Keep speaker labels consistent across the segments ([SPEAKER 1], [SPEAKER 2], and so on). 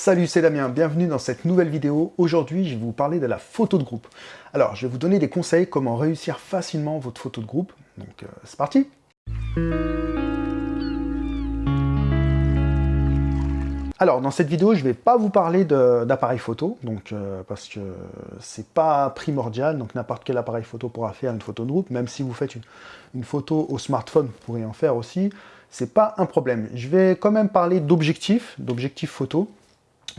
[SPEAKER 1] Salut, c'est Damien, bienvenue dans cette nouvelle vidéo. Aujourd'hui, je vais vous parler de la photo de groupe. Alors, je vais vous donner des conseils comment réussir facilement votre photo de groupe. Donc, euh, c'est parti Alors, dans cette vidéo, je ne vais pas vous parler d'appareil photo, donc euh, parce que c'est pas primordial, donc n'importe quel appareil photo pourra faire une photo de groupe, même si vous faites une, photo au smartphone, vous pourrez en faire aussi, c'est pas un problème. Je vais quand même parler d'objectifs, d'objectifs photo,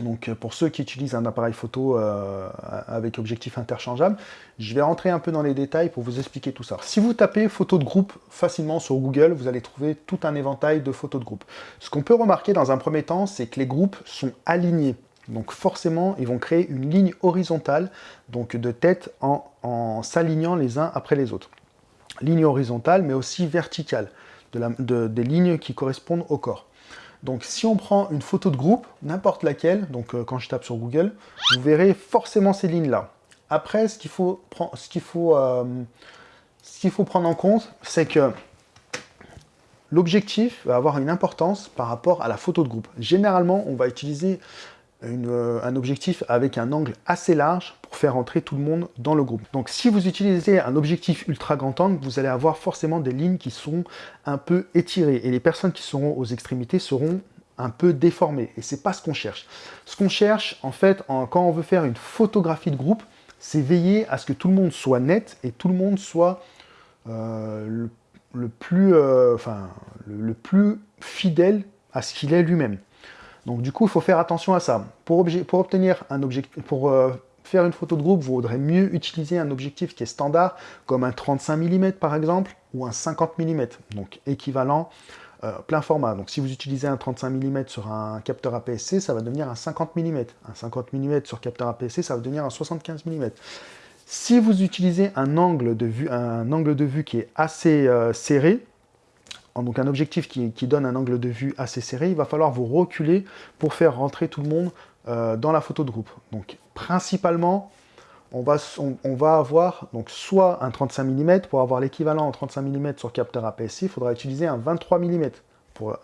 [SPEAKER 1] donc euh, pour ceux qui utilisent un appareil photo euh, avec objectif interchangeable, je vais rentrer un peu dans les détails pour vous expliquer tout ça. Si vous tapez photo de groupe facilement sur Google, vous allez trouver tout un éventail de photos de groupe. Ce qu'on peut remarquer dans un premier temps, c'est que les groupes sont alignés. Donc forcément, ils vont créer une ligne horizontale, donc de tête en, s'alignant les uns après les autres. Ligne horizontale, mais aussi verticale, de des lignes qui correspondent au corps. Donc si on prend une photo de groupe, n'importe laquelle, donc euh, quand je tape sur Google, vous verrez forcément ces lignes-là. Après, euh, ce qu'il faut prendre en compte, c'est que l'objectif va avoir une importance par rapport à la photo de groupe. Généralement, on va utiliser euh, un objectif avec un angle assez large pour faire entrer tout le monde dans le groupe. Donc si vous utilisez un objectif ultra grand angle, vous allez avoir forcément des lignes qui sont un peu étirées et les personnes qui seront aux extrémités seront un peu déformées et c'est pas ce qu'on cherche. Ce qu'on cherche en fait quand on veut faire une photographie de groupe, c'est veiller à ce que tout le monde soit net et tout le monde soit euh, euh, le plus fidèle à ce qu'il est lui-même. Donc du coup, il faut faire attention à ça. Pour, obtenir un objectif, pour euh, faire une photo de groupe, vous vaudrait mieux utiliser un objectif qui est standard, comme un 35 mm par exemple, ou un 50 mm, donc équivalent euh, plein format. Donc si vous utilisez un 35 mm sur un capteur APS-C, ça va devenir un 50 mm. Un 50 mm sur capteur APS-C, ça va devenir un 75 mm. Si vous utilisez un angle de vue, un angle de vue qui est assez euh, serré, donc un objectif qui, donne un angle de vue assez serré, il va falloir vous reculer pour faire rentrer tout le monde euh, dans la photo de groupe. Donc principalement, on va, avoir donc soit un 35 mm, pour avoir l'équivalent en 35 mm sur capteur APS-C, il faudra utiliser un 23 mm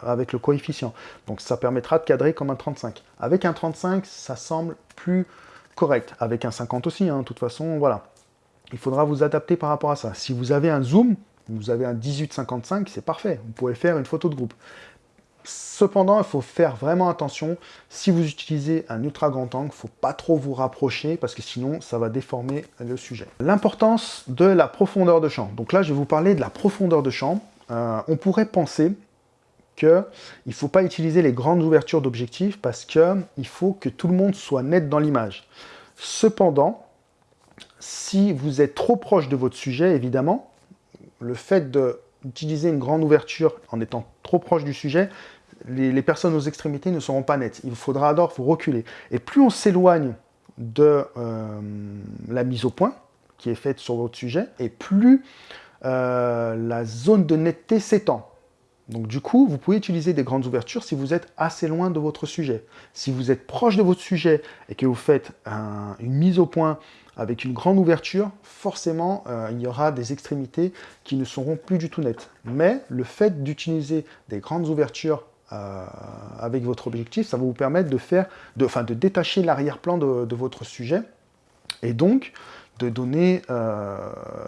[SPEAKER 1] avec le coefficient. Donc ça permettra de cadrer comme un 35. Avec un 35, ça semble plus correct. Avec un 50 aussi, hein, de toute façon, voilà. Il faudra vous adapter par rapport à ça. Si vous avez un zoom, vous avez un 18-55, c'est parfait. Vous pouvez faire une photo de groupe. Cependant, il faut faire vraiment attention. Si vous utilisez un ultra grand angle, il ne faut pas trop vous rapprocher parce que sinon, ça va déformer le sujet. L'importance de la profondeur de champ. Donc là, je vais vous parler de la profondeur de champ. Euh, on pourrait penser qu'il ne faut pas utiliser les grandes ouvertures d'objectifs parce qu'il faut que tout le monde soit net dans l'image. Cependant, si vous êtes trop proche de votre sujet, évidemment, le fait d'utiliser une grande ouverture en étant trop proche du sujet, les, personnes aux extrémités ne seront pas nettes. Il faudra alors reculer. Et plus on s'éloigne de euh, la mise au point qui est faite sur votre sujet, et plus euh, la zone de netteté s'étend. Donc du coup, vous pouvez utiliser des grandes ouvertures si vous êtes assez loin de votre sujet. Si vous êtes proche de votre sujet et que vous faites une mise au point avec une grande ouverture, forcément, euh, il y aura des extrémités qui ne seront plus du tout nettes. Mais le fait d'utiliser des grandes ouvertures euh, avec votre objectif, ça va vous permettre de, faire, de, enfin, de détacher l'arrière-plan de, votre sujet et donc de donner, euh,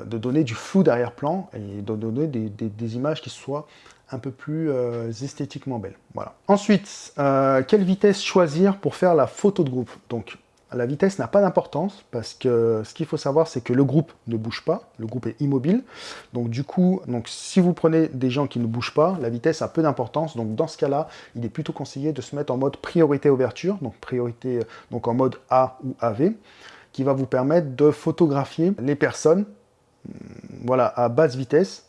[SPEAKER 1] de donner du flou d'arrière-plan et de donner des, des, images qui soient un peu plus esthétiquement belles. Voilà. Ensuite, quelle vitesse choisir pour faire la photo de groupe? Donc, la vitesse n'a pas d'importance parce que ce qu'il faut savoir, c'est que le groupe ne bouge pas, le groupe est immobile. Donc du coup, donc, si vous prenez des gens qui ne bougent pas, la vitesse a peu d'importance. Donc dans ce cas-là, il est plutôt conseillé de se mettre en mode priorité ouverture, donc priorité donc en mode A ou AV, qui va vous permettre de photographier les personnes voilà, à basse vitesse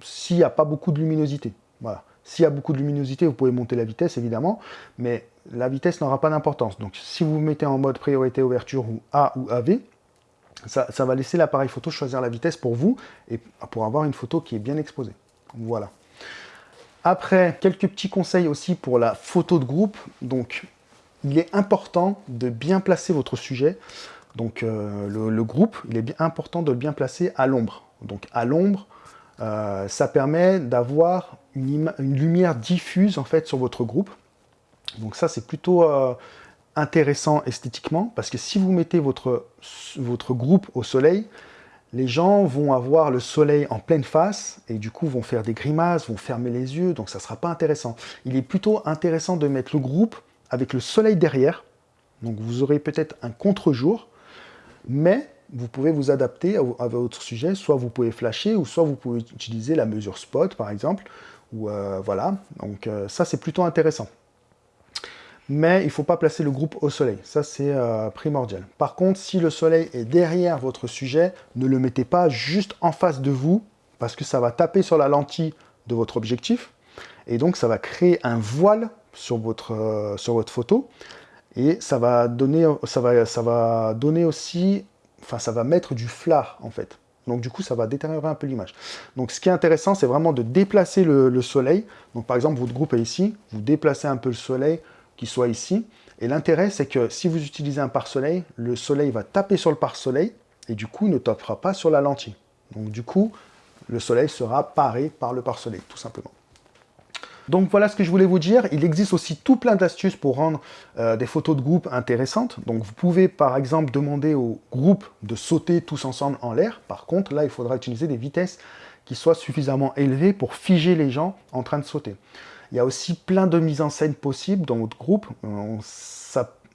[SPEAKER 1] s'il n'y a pas beaucoup de luminosité. Voilà. S'il y a beaucoup de luminosité, vous pouvez monter la vitesse, évidemment, mais la vitesse n'aura pas d'importance. Donc, si vous mettez en mode priorité ouverture ou A ou AV, ça, va laisser l'appareil photo choisir la vitesse pour vous et pour avoir une photo qui est bien exposée. Voilà. Après, quelques petits conseils aussi pour la photo de groupe. Donc, il est important de bien placer votre sujet. Donc, euh, le, groupe, il est bien important de le bien placer à l'ombre. Donc, à l'ombre, euh, ça permet d'avoir une, lumière diffuse en fait sur votre groupe. Donc ça, c'est plutôt euh, intéressant esthétiquement, parce que si vous mettez votre, votre groupe au soleil, les gens vont avoir le soleil en pleine face, et du coup vont faire des grimaces, vont fermer les yeux, donc ça ne sera pas intéressant. Il est plutôt intéressant de mettre le groupe avec le soleil derrière, donc vous aurez peut-être un contre-jour, mais vous pouvez vous adapter à, votre sujet, soit vous pouvez flasher, ou soit vous pouvez utiliser la mesure spot par exemple, euh, voilà, donc euh, ça c'est plutôt intéressant. Mais il ne faut pas placer le groupe au soleil, ça c'est euh, primordial. Par contre, si le soleil est derrière votre sujet, ne le mettez pas juste en face de vous, parce que ça va taper sur la lentille de votre objectif, et donc ça va créer un voile sur votre, sur votre photo, et ça va donner, ça va, ça va donner aussi, enfin ça va mettre du flard en fait. Donc du coup, ça va détériorer un peu l'image. Donc ce qui est intéressant, c'est vraiment de déplacer le, soleil. Donc par exemple, votre groupe est ici, vous déplacez un peu le soleil, qui soit ici. Et l'intérêt, c'est que si vous utilisez un pare-soleil, le soleil va taper sur le pare-soleil, et du coup, ne tapera pas sur la lentille. Donc du coup, le soleil sera paré par le pare-soleil, tout simplement. Donc voilà ce que je voulais vous dire. Il existe aussi tout plein d'astuces pour rendre euh, des photos de groupe intéressantes. Donc vous pouvez par exemple demander au groupe de sauter tous ensemble en l'air. Par contre, là, il faudra utiliser des vitesses qui soient suffisamment élevées pour figer les gens en train de sauter. Il y a aussi plein de mises en scène possibles dans votre groupe. Euh,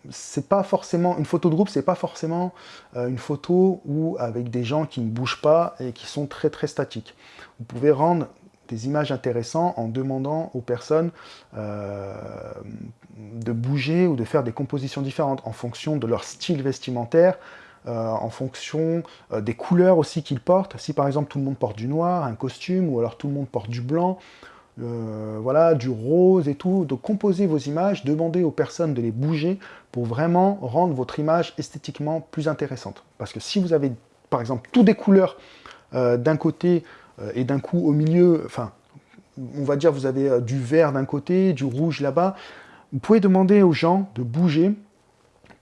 [SPEAKER 1] c'est pas forcément une photo de groupe, c'est pas forcément euh, une photo où avec des gens qui ne bougent pas et qui sont très très statiques. Vous pouvez rendre des images intéressantes en demandant aux personnes euh, de bouger ou de faire des compositions différentes en fonction de leur style vestimentaire, euh, en fonction euh, des couleurs aussi qu'ils portent. Si par exemple tout le monde porte du noir, un costume, ou alors tout le monde porte du blanc, voilà, du rose et tout, de composer vos images, demandez aux personnes de les bouger pour vraiment rendre votre image esthétiquement plus intéressante. Parce que si vous avez par exemple toutes des couleurs d'un côté et d'un coup au milieu, enfin, on va dire vous avez euh, du vert d'un côté, du rouge là-bas, vous pouvez demander aux gens de bouger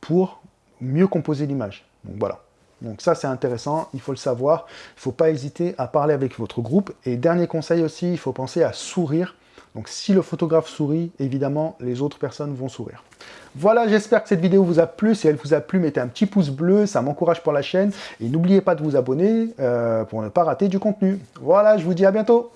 [SPEAKER 1] pour mieux composer l'image. Donc voilà. Donc ça c'est intéressant, il faut le savoir. Il ne faut pas hésiter à parler avec votre groupe. Et dernier conseil aussi, il faut penser à sourire donc si le photographe sourit, évidemment, les autres personnes vont sourire. Voilà, j'espère que cette vidéo vous a plu. Si elle vous a plu, mettez un petit pouce bleu, ça m'encourage pour la chaîne. Et n'oubliez pas de vous abonner euh, pour ne pas rater du contenu. Voilà, je vous dis à bientôt